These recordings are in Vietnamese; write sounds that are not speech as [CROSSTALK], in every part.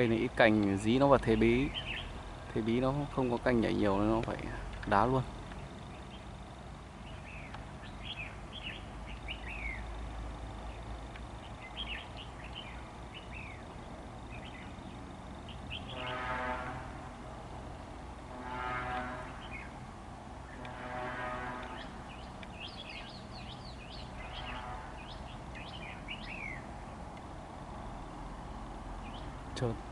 cây này ít cành, dí nó vào thế bí. Thế bí nó không có cành nhảy nhiều nên nó phải đá luôn. Trơn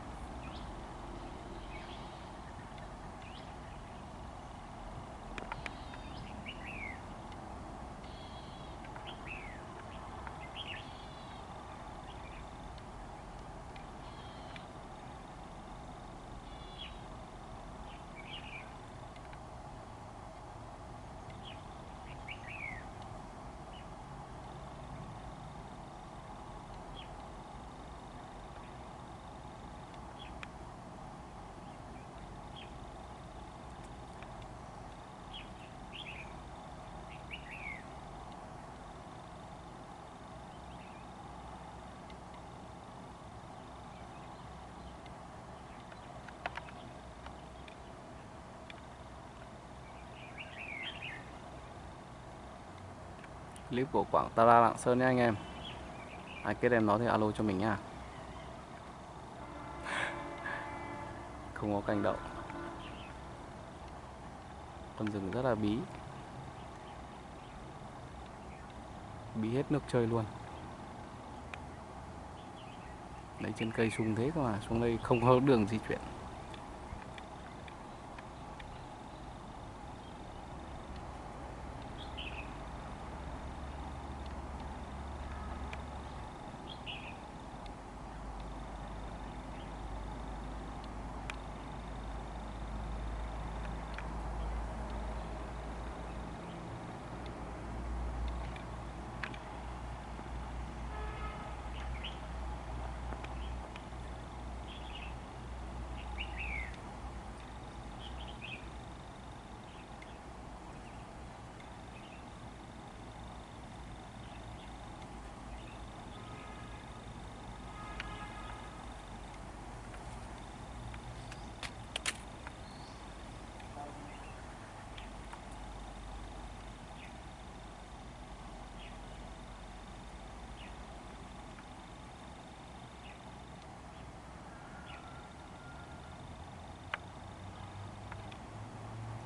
clip của Quảng Tara Lạng Sơn nhé anh em. Ai kết em nó thì alo cho mình nha. [LAUGHS] Không có cành đậu. Con rừng rất là bí. Bí hết nước chơi luôn. Đấy, trên cây sung thế cơ mà, xuống đây không có đường di chuyển.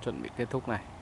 Chuẩn bị kết thúc này.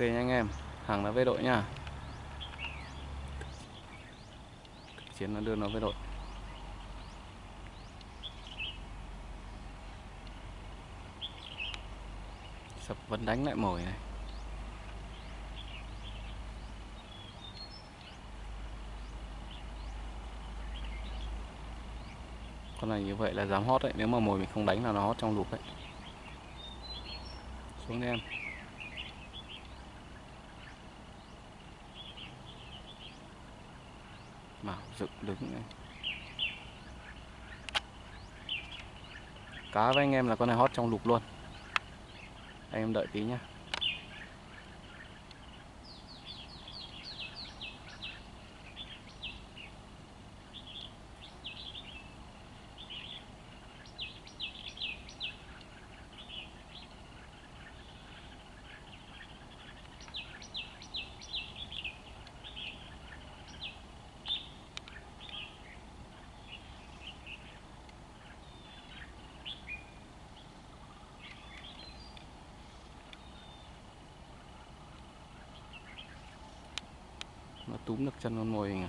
Ok nha anh em, hàng nó về đội nha. Chiến nó đưa nó về đội. Sập vẫn đánh lại mồi này. Con này như vậy là dám hót đấy, nếu mà mồi mình không đánh là nó hót trong lục đấy. Xuống đi em. Bảo dựng, đứng này. Cá với anh em là con này hót trong lục luôn Anh em đợi tí nhá Nó túm được chân con mồi này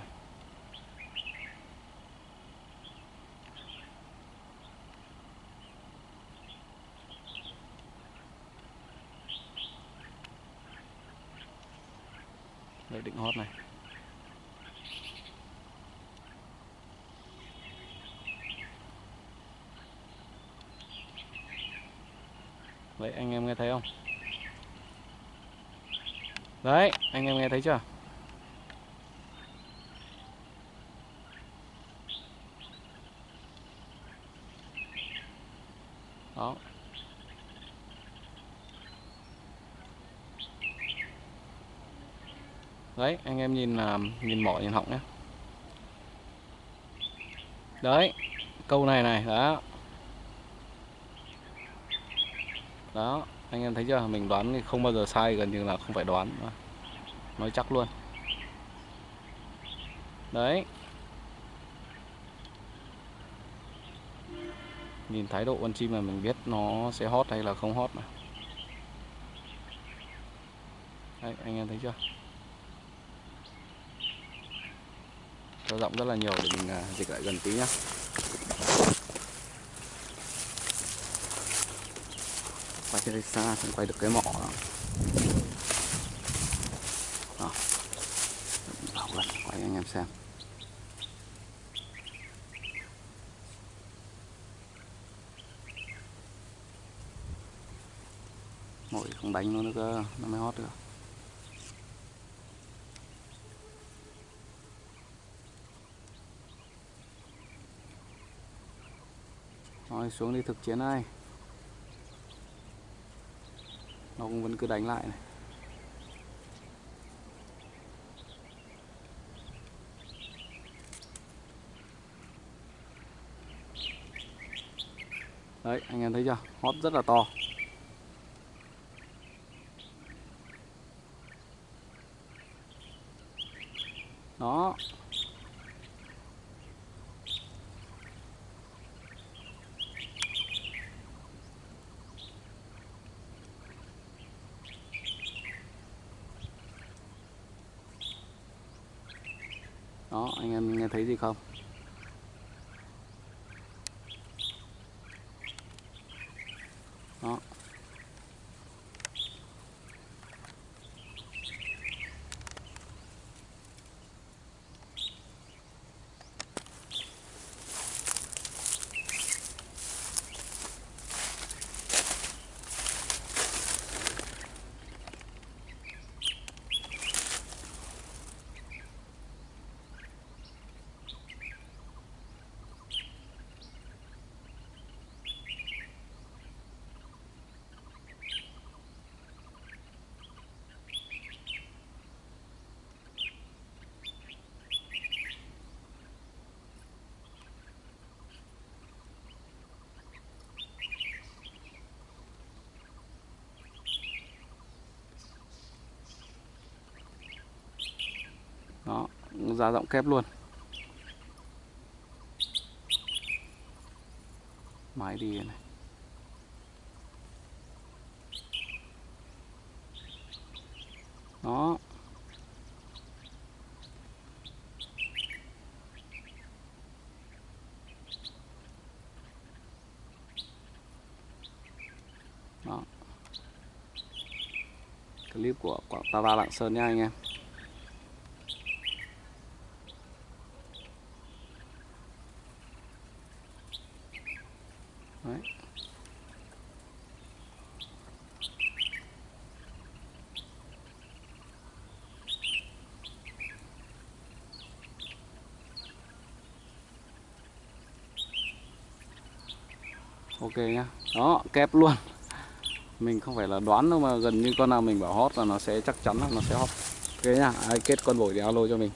Đấy định hót này. Đấy anh em nghe thấy không? Đấy, anh em nghe thấy chưa đó đấy anh em nhìn là nhìn mỏ nhìn họng nhé đấy câu này này đó. Đó anh em thấy chưa? Mình đoán thì không bao giờ sai gần như là không phải đoán. Nói chắc luôn. Đấy. Nhìn thái độ con chim là mình biết nó sẽ hót hay là không hót mà. Đấy, anh em thấy chưa? Cho rộng rất là nhiều để mình à, dịch lại gần tí nhá quay trên xa không quay được cái mỏ đó. Đó. Bảo gần, quay anh em xem mồi không đánh, nó nữa cơ nó mới hót được rồi xuống đi thực chiến đây nó cũng vẫn cứ đánh lại này. Đấy, anh em thấy chưa? Hót rất là to đó đó anh em nghe thấy gì không đó đó ra giọng kép luôn. Máy đi này. Đó. Đó. Clip của Quảng Tava Lạng Sơn nha anh em Đấy ok nhá. Đó, kép luôn. Mình không phải là đoán đâu mà gần như con nào mình bảo hót là nó sẽ chắc chắn là nó sẽ hót ok nhá. Ai kết con bổi thì alo cho mình.